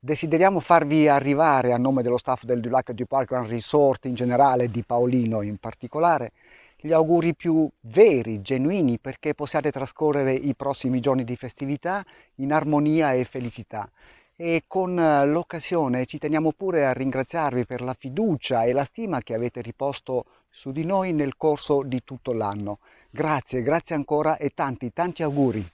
Desideriamo farvi arrivare a nome dello staff del Dulac du Grand Resort in generale, di Paolino in particolare, gli auguri più veri, genuini, perché possiate trascorrere i prossimi giorni di festività in armonia e felicità. E con eh, l'occasione ci teniamo pure a ringraziarvi per la fiducia e la stima che avete riposto su di noi nel corso di tutto l'anno. Grazie, grazie ancora e tanti, tanti auguri!